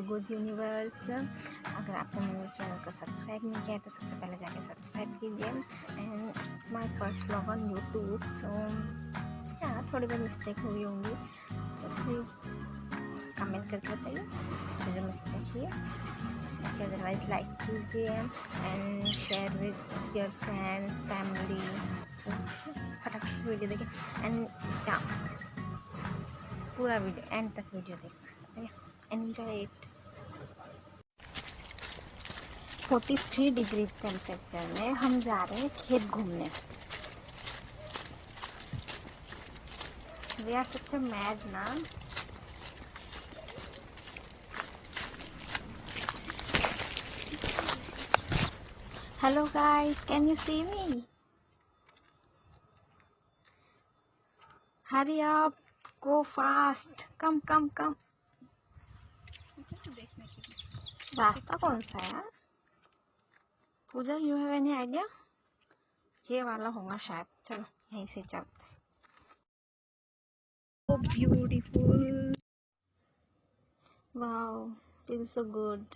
रोज universe. अगर आपने मेरे चैनल को सब्सक्राइब नहीं किया है तो सबसे पहले जाके सब्सक्राइब कीजिए। And my first vlog on YouTube so या थोड़ी बहुत मिस्टेक हुई होंगी। तो प्लीज़ कमेंट करके बताइए जो जो मिस्टेक हुई है। अदरवाइज़ लाइक कीजिए and share with your friends family फटाफट से वीडियो देखिए। एंड क्या पूरा वीडियो एंड तक वीडियो देखना एंजॉय इट 43 डिग्री टेम्परेचर में हम जा रहे हैं खेत घूमने। वी आर सच मैड ना hello guys can you see me hurry up go fast. Come come come. रास्ता कौन सा है? Puja you have any idea ये वाला होगा शायद। चलो यहीं से चलते beautiful wow is so good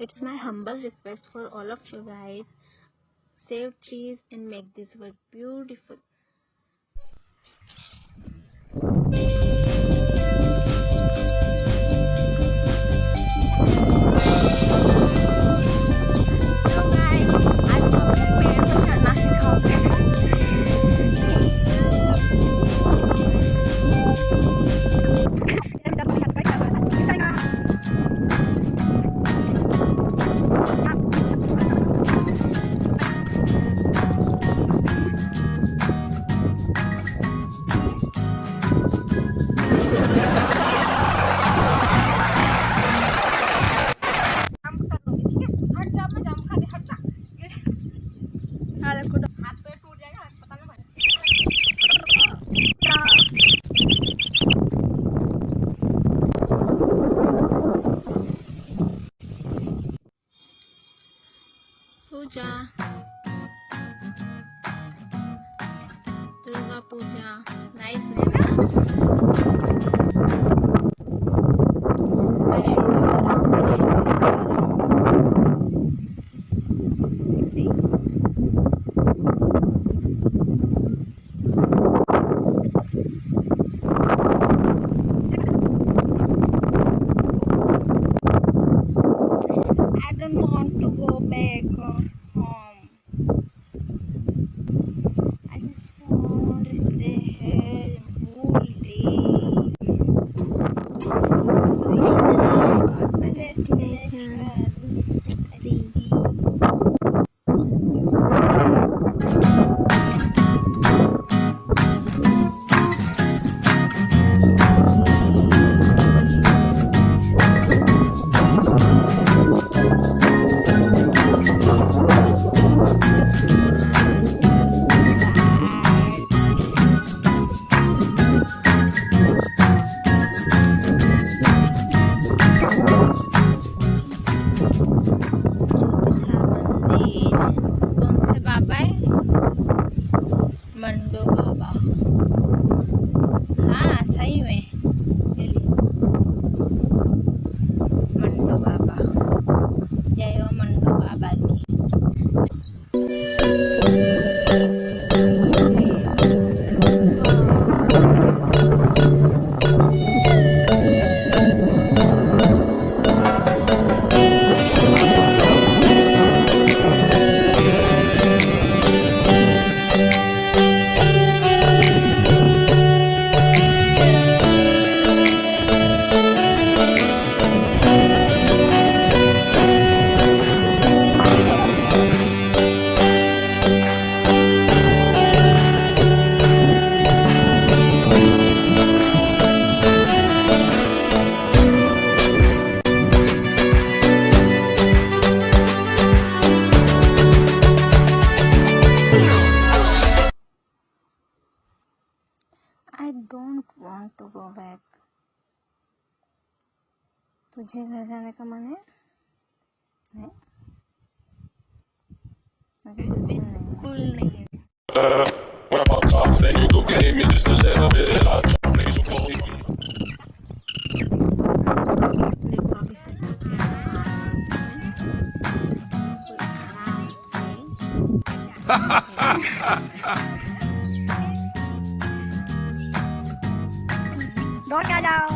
it's my humble request for all of you guys save trees and make this world beautiful Puja, Durga Puja. Nice name Puja हाँ? सही nice I don't want to go back. तुझे घर जाने का मन है नहीं मुझे बिल्कुल नहीं है When I pop off then you go get me just a little bit, I'll try play so cold. Ha ha ha! đó cha đâu?